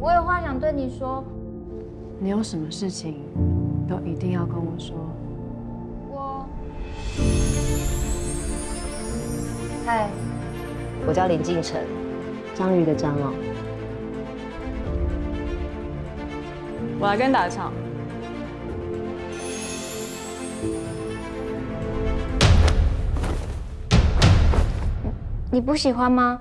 我有话想对你说。你有什么事情都一定要跟我说。我，嗨，我叫林敬晨，章鱼的章哦。我来跟你打一场。你不喜欢吗？